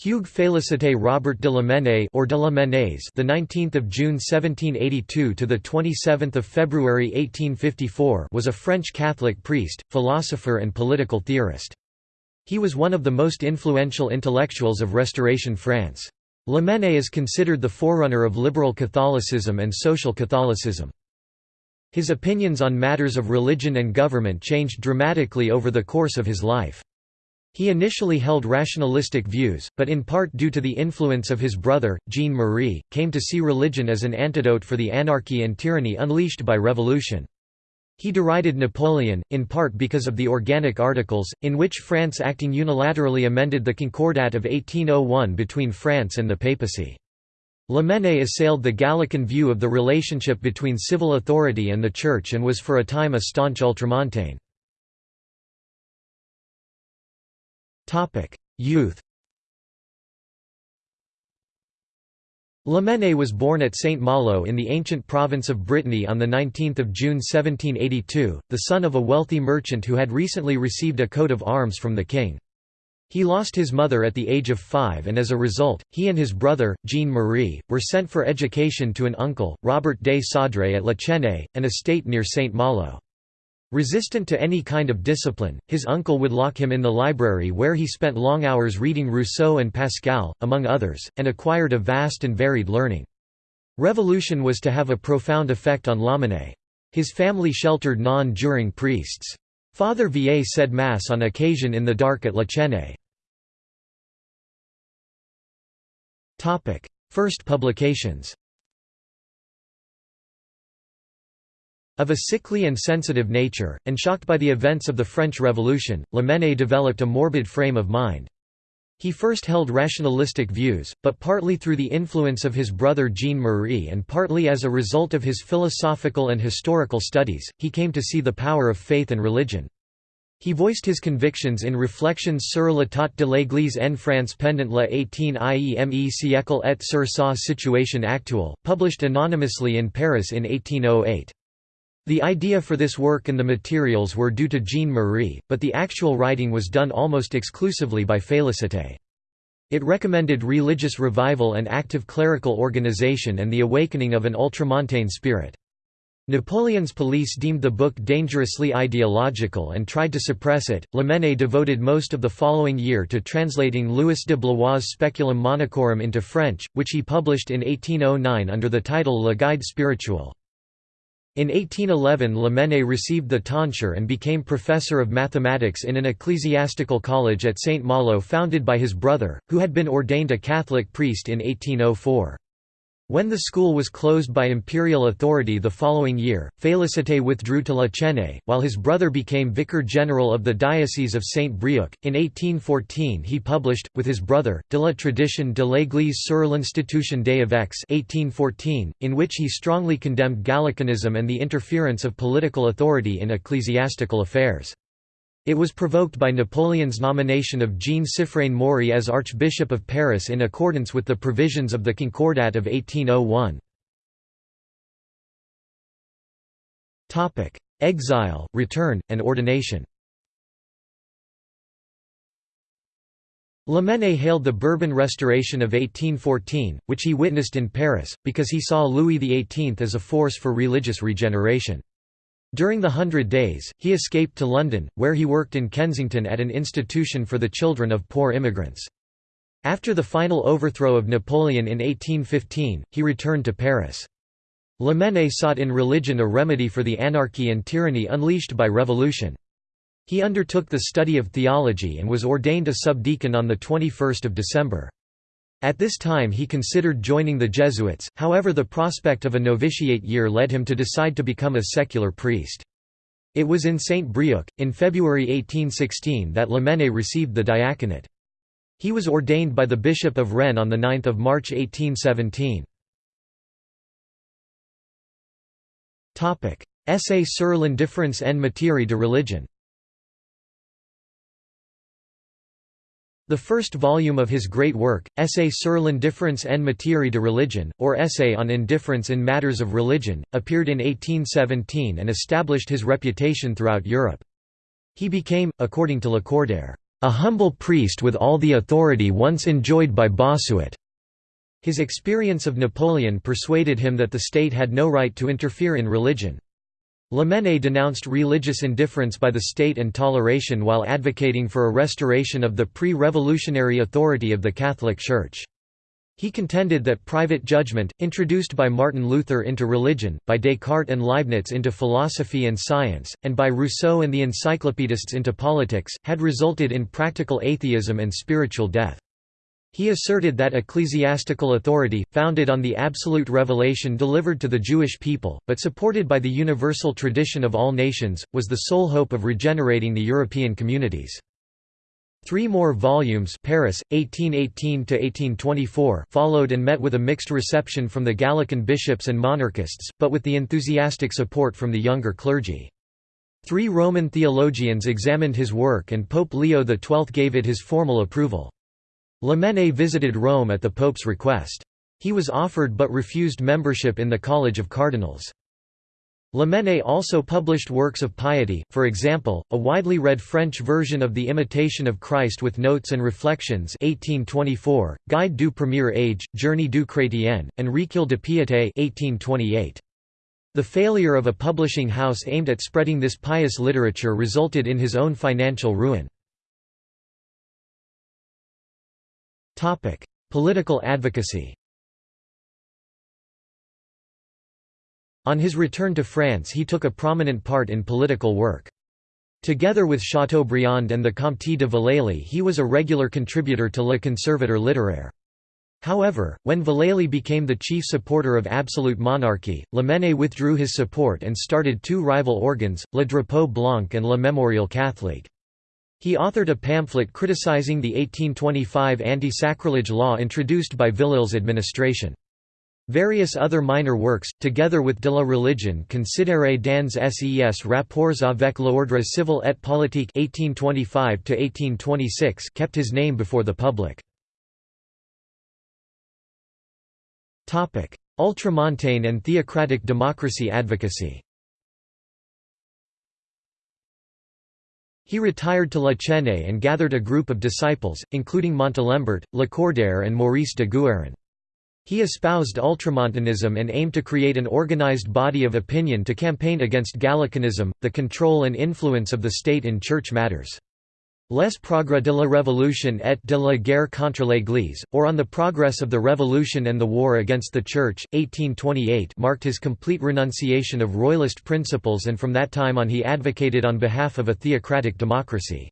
Hugues Félicité Robert de Lamennais or de the 19th of June 1782 to the 27th of February 1854, was a French Catholic priest, philosopher and political theorist. He was one of the most influential intellectuals of Restoration France. Lamennais is considered the forerunner of liberal Catholicism and social Catholicism. His opinions on matters of religion and government changed dramatically over the course of his life. He initially held rationalistic views, but in part due to the influence of his brother, Jean-Marie, came to see religion as an antidote for the anarchy and tyranny unleashed by revolution. He derided Napoleon, in part because of the Organic Articles, in which France acting unilaterally amended the Concordat of 1801 between France and the papacy. Lamennais assailed the Gallican view of the relationship between civil authority and the Church and was for a time a staunch ultramontane. Youth Lamennais was born at Saint Malo in the ancient province of Brittany on 19 June 1782, the son of a wealthy merchant who had recently received a coat of arms from the king. He lost his mother at the age of five and as a result, he and his brother, Jean-Marie, were sent for education to an uncle, Robert de Saudres at La Chênaie, an estate near Saint Malo. Resistant to any kind of discipline, his uncle would lock him in the library where he spent long hours reading Rousseau and Pascal, among others, and acquired a vast and varied learning. Revolution was to have a profound effect on Lamennais. His family sheltered non-juring priests. Father Vier said Mass on occasion in the dark at La Chênaie. First publications Of a sickly and sensitive nature, and shocked by the events of the French Revolution, Lamennais developed a morbid frame of mind. He first held rationalistic views, but partly through the influence of his brother Jean-Marie and partly as a result of his philosophical and historical studies, he came to see the power of faith and religion. He voiced his convictions in Reflections sur l'état de l'Église en France pendant le 18e siècle et sur sa situation actuelle, published anonymously in Paris in 1808. The idea for this work and the materials were due to Jean-Marie, but the actual writing was done almost exclusively by Félicité. It recommended religious revival and active clerical organization and the awakening of an ultramontane spirit. Napoleon's police deemed the book dangerously ideological and tried to suppress it. Lamennais devoted most of the following year to translating Louis de Blois' Speculum Monachorum into French, which he published in 1809 under the title Le Guide spirituel. In 1811 Lamennais received the tonsure and became professor of mathematics in an ecclesiastical college at St. Malo founded by his brother, who had been ordained a Catholic priest in 1804. When the school was closed by imperial authority the following year, Félicité withdrew to La Chênaie, while his brother became vicar general of the Diocese of Saint-Brieuc. In 1814 he published, with his brother, De la tradition de l'Église sur l'institution des évêques 1814, in which he strongly condemned Gallicanism and the interference of political authority in ecclesiastical affairs. It was provoked by Napoleon's nomination of Jean-Siffrein Maury as Archbishop of Paris in accordance with the provisions of the Concordat of 1801. Exile, return, and ordination Lamennais hailed the Bourbon Restoration of 1814, which he witnessed in Paris, because he saw Louis XVIII as a force for religious regeneration. During the Hundred Days, he escaped to London, where he worked in Kensington at an institution for the children of poor immigrants. After the final overthrow of Napoleon in 1815, he returned to Paris. Lamennais sought in religion a remedy for the anarchy and tyranny unleashed by revolution. He undertook the study of theology and was ordained a subdeacon on 21 December. At this time he considered joining the Jesuits, however the prospect of a novitiate year led him to decide to become a secular priest. It was in Saint Brieuc, in February 1816 that Lamennais received the diaconate. He was ordained by the Bishop of Rennes on 9 March 1817. Essai sur l'indifference en matière de religion The first volume of his great work, Essai sur l'indifference en matière de religion, or Essay on Indifference in Matters of Religion, appeared in 1817 and established his reputation throughout Europe. He became, according to Lacordaire, "...a humble priest with all the authority once enjoyed by Bossuet." His experience of Napoleon persuaded him that the state had no right to interfere in religion. Lamennais denounced religious indifference by the state and toleration while advocating for a restoration of the pre-revolutionary authority of the Catholic Church. He contended that private judgment, introduced by Martin Luther into religion, by Descartes and Leibniz into philosophy and science, and by Rousseau and the encyclopedists into politics, had resulted in practical atheism and spiritual death. He asserted that ecclesiastical authority, founded on the absolute revelation delivered to the Jewish people, but supported by the universal tradition of all nations, was the sole hope of regenerating the European communities. Three more volumes Paris, 1818–1824 followed and met with a mixed reception from the Gallican bishops and monarchists, but with the enthusiastic support from the younger clergy. Three Roman theologians examined his work and Pope Leo XII gave it his formal approval. Lamennais visited Rome at the Pope's request. He was offered but refused membership in the College of Cardinals. Lamennais also published works of piety, for example, a widely read French version of The Imitation of Christ with Notes and Reflections 1824, Guide du Premier Age, Journée du Chrétien, and Recueil de Piété 1828. The failure of a publishing house aimed at spreading this pious literature resulted in his own financial ruin. Topic: Political advocacy. On his return to France he took a prominent part in political work. Together with Chateaubriand and the Comte de Villèle he was a regular contributor to Le Conservateur littéraire. However, when Villèle became the chief supporter of absolute monarchy, Lamennais withdrew his support and started two rival organs, Le Drapeau Blanc and Le Mémorial Catholique. He authored a pamphlet criticizing the 1825 anti-sacrilege law introduced by Villèle's administration. Various other minor works, together with De la religion considérée dans ses rapports avec l'ordre civil et politique 1825 kept his name before the public. Ultramontane and theocratic democracy advocacy He retired to La Chênaie and gathered a group of disciples, including Montalembert, Lacordaire and Maurice de Guerin. He espoused ultramontanism and aimed to create an organized body of opinion to campaign against Gallicanism, the control and influence of the state in church matters. Les progrès de la Révolution et de la guerre contre l'Église, or On the Progress of the Revolution and the War Against the Church, 1828 marked his complete renunciation of royalist principles and from that time on he advocated on behalf of a theocratic democracy.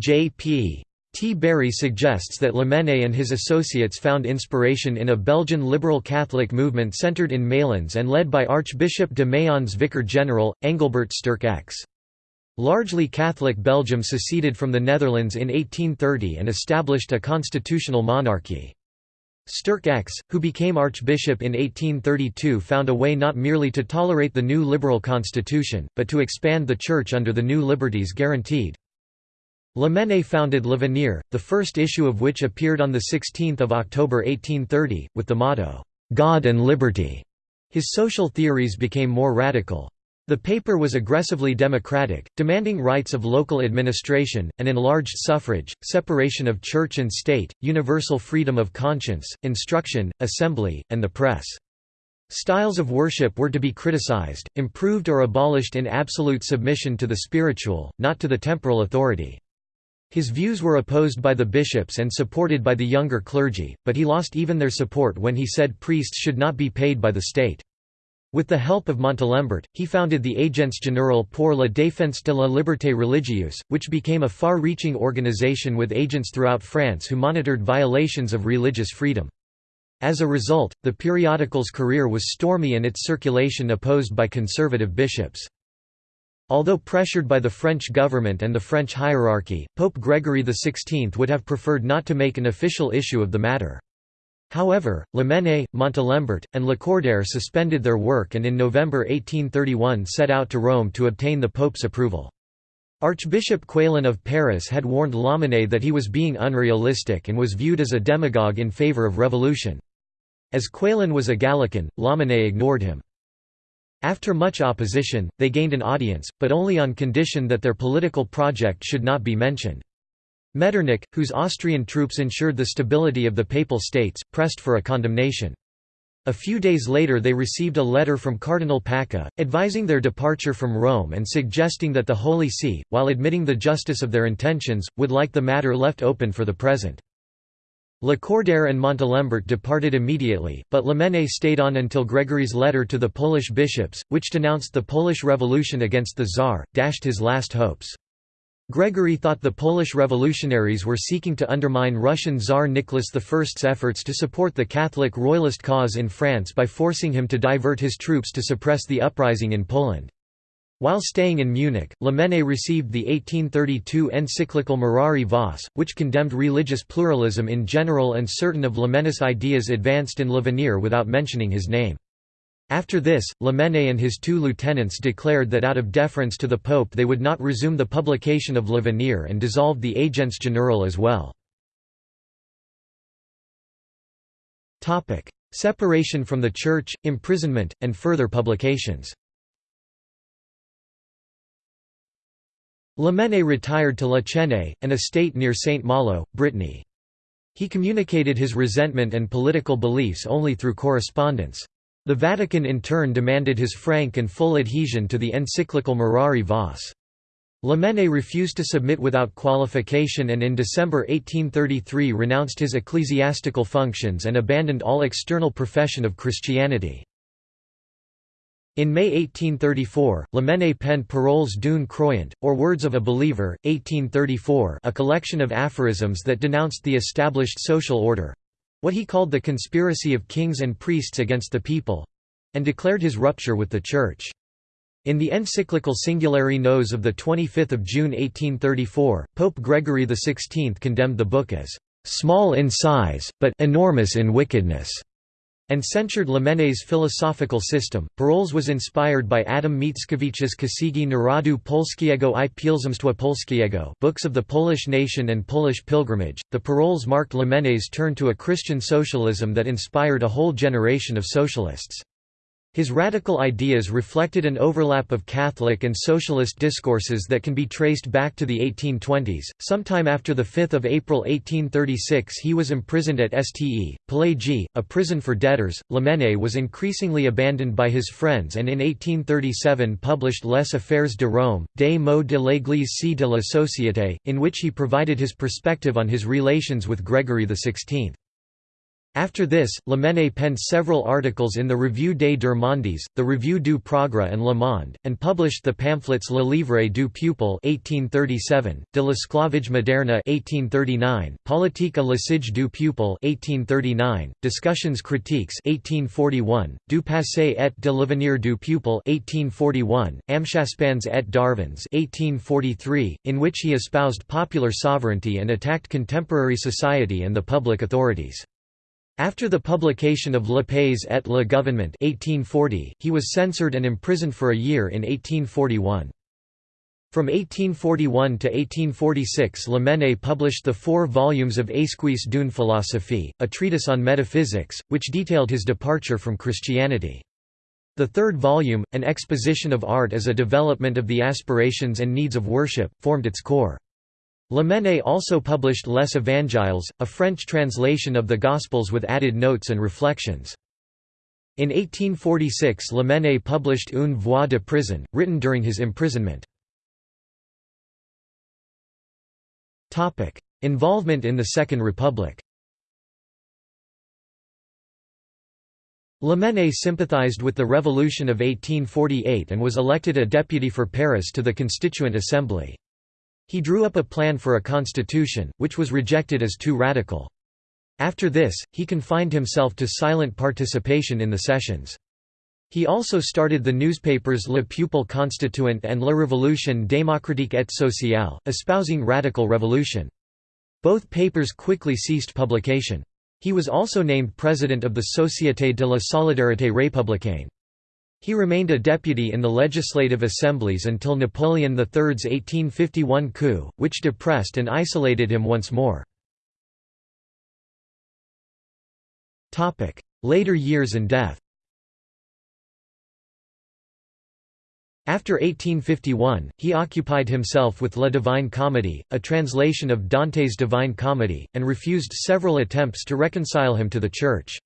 J.P. T. Bury suggests that Lamennais and his associates found inspiration in a Belgian liberal Catholic movement centered in Malines and led by Archbishop de Mayence Vicar General, Engelbert Sterckx. Largely Catholic Belgium seceded from the Netherlands in 1830 and established a constitutional monarchy. Sterckx, who became archbishop in 1832 found a way not merely to tolerate the new liberal constitution, but to expand the Church under the new liberties guaranteed. Lamennais founded L'Avenir, the first issue of which appeared on 16 October 1830, with the motto, "'God and Liberty'". His social theories became more radical. The paper was aggressively democratic, demanding rights of local administration, an enlarged suffrage, separation of church and state, universal freedom of conscience, instruction, assembly, and the press. Styles of worship were to be criticized, improved or abolished in absolute submission to the spiritual, not to the temporal authority. His views were opposed by the bishops and supported by the younger clergy, but he lost even their support when he said priests should not be paid by the state. With the help of Montalembert, he founded the Agence Générale pour la défense de la liberté religieuse, which became a far-reaching organization with agents throughout France who monitored violations of religious freedom. As a result, the periodical's career was stormy and its circulation opposed by conservative bishops. Although pressured by the French government and the French hierarchy, Pope Gregory XVI would have preferred not to make an official issue of the matter. However, Lamennais, Montalembert, and Lacordaire suspended their work and in November 1831 set out to Rome to obtain the Pope's approval. Archbishop Quélen of Paris had warned Lamennais that he was being unrealistic and was viewed as a demagogue in favor of revolution. As Quélen was a Gallican, Lamennais ignored him. After much opposition, they gained an audience, but only on condition that their political project should not be mentioned. Metternich, whose Austrian troops ensured the stability of the Papal States, pressed for a condemnation. A few days later they received a letter from Cardinal Pacca, advising their departure from Rome and suggesting that the Holy See, while admitting the justice of their intentions, would like the matter left open for the present. Lacordaire and Montalembert departed immediately, but Lamennais stayed on until Gregory's letter to the Polish bishops, which denounced the Polish Revolution against the Tsar, dashed his last hopes. Gregory thought the Polish revolutionaries were seeking to undermine Russian Tsar Nicholas I's efforts to support the Catholic royalist cause in France by forcing him to divert his troops to suppress the uprising in Poland. While staying in Munich, Lamennais received the 1832 encyclical Mirari Vos, which condemned religious pluralism in general and certain of Lamennais' ideas advanced in L'Avenir without mentioning his name. After this, Lamennais and his two lieutenants declared that out of deference to the Pope they would not resume the publication of L'Avenir and dissolved the Agence Générale as well. Separation from the Church, imprisonment, and further publications Lamennais retired to La Chênaie, an estate near Saint Malo, Brittany. He communicated his resentment and political beliefs only through correspondence. The Vatican in turn demanded his frank and full adhesion to the encyclical Mirari Vos. Lamennais refused to submit without qualification and in December 1833 renounced his ecclesiastical functions and abandoned all external profession of Christianity. In May 1834, Lamennais penned Paroles d'une croyant, or Words of a Believer, 1834 a collection of aphorisms that denounced the established social order, what he called the conspiracy of kings and priests against the people—and declared his rupture with the Church. In the encyclical Singulari Nos of 25 June 1834, Pope Gregory XVI condemned the book as «small in size, but enormous in wickedness» and censured Lamennais' philosophical system. Paroles was inspired by Adam Mickiewicz's Księgi Narodu Polskiego i Pielgrzymstwa Polskiego books of the Polish nation and Polish pilgrimage. The Paroles marked Lamennais' turn to a Christian socialism that inspired a whole generation of socialists. His radical ideas reflected an overlap of Catholic and socialist discourses that can be traced back to the 1820s. Sometime after the 5 April 1836, he was imprisoned at Ste. Pelagie, a prison for debtors. Lamennais was increasingly abandoned by his friends and in 1837 published Les Affaires de Rome, des maux de l'Église c de la Société, in which he provided his perspective on his relations with Gregory XVI. After this, Lamennais penned several articles in the Revue des Deux Mondes, the Revue du Progrès and Le Monde, and published the pamphlets Le Livre du Peuple 1837, De l'esclavage moderne 1839, Politique l'usage du Peuple 1839, Discussions critiques 1841, Du passé et de l'avenir du Peuple 1841, Amschaspands et Darvands 1843, in which he espoused popular sovereignty and attacked contemporary society and the public authorities. After the publication of Le Pays et le Gouvernement 1840, he was censored and imprisoned for a year in 1841. From 1841 to 1846 Lamennais published the four volumes of Esquisse d'une philosophie, a treatise on metaphysics, which detailed his departure from Christianity. The third volume, An Exposition of Art as a Development of the Aspirations and Needs of Worship, formed its core. Lamennais also published Les Évangiles, a French translation of the Gospels with added notes and reflections. In 1846 Lamennais published Une voix de prison, written during his imprisonment. Involvement in the Second Republic Lamennais sympathized with the Revolution of 1848 and was elected a deputy for Paris to the Constituent Assembly. He drew up a plan for a constitution, which was rejected as too radical. After this, he confined himself to silent participation in the sessions. He also started the newspapers Le Peuple Constituant and La Révolution démocratique et sociale, espousing radical revolution. Both papers quickly ceased publication. He was also named president of the Société de la Solidarité républicaine. He remained a deputy in the legislative assemblies until Napoleon III's 1851 coup, which depressed and isolated him once more. Later years and death After 1851, he occupied himself with La Divine Comedy, a translation of Dante's Divine Comedy, and refused several attempts to reconcile him to the Church.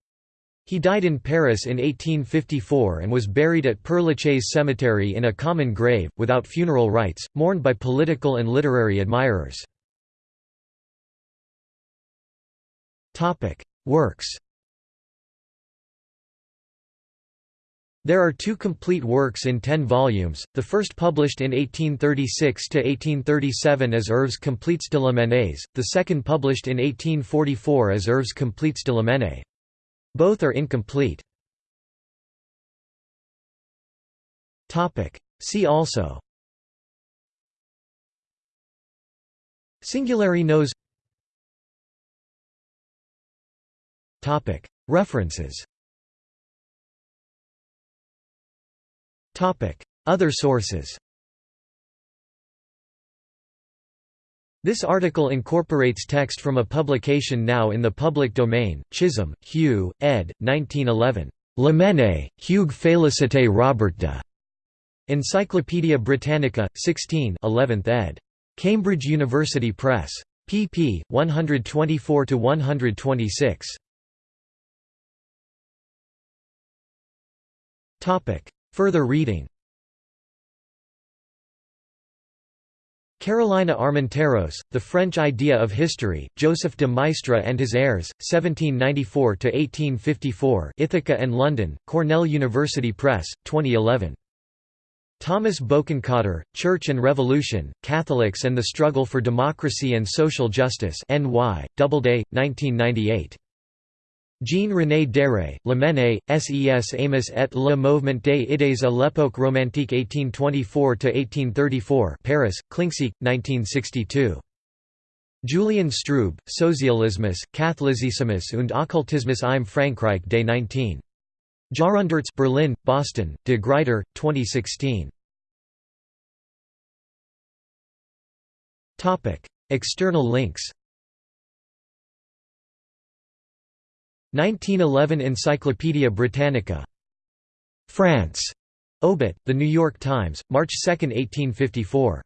He died in Paris in 1854 and was buried at Père Lachaise Cemetery in a common grave, without funeral rites, mourned by political and literary admirers. Works There are two complete works in ten volumes, the first published in 1836–1837 as Œuvres complètes de la Lamennais, the second published in 1844 as Œuvres complètes de la Lamennais. Both are incomplete. See also. Singulari Nos References. Other sources This article incorporates text from a publication now in the public domain, Chisholm, Hugh, ed. 1911. Lamennais, Hugues Félicité Robert de. Encyclopædia Britannica, 16 11th ed. Cambridge University Press. pp. 124–126. Further reading Carolina Armenteros, The French Idea of History, Joseph de Maistre and His Heirs, 1794–1854 Ithaca and London, Cornell University Press, 2011. Thomas Bokenkotter, Church and Revolution, Catholics and the Struggle for Democracy and Social Justice NY, Doubleday, 1998. Jean-René Déré, Lamennais, Ses amis et le mouvement des idées à l'époque romantique 1824–1834 Paris, Klincksieck, 1962. Julian Strube, Sozialismus, Katholizismus und Okkultismus im Frankreich des 19. Jahrhunderts Berlin, Boston, de Gruyter, 2016. External links 1911 Encyclopædia Britannica. France. Obit, The New York Times, March 2, 1854.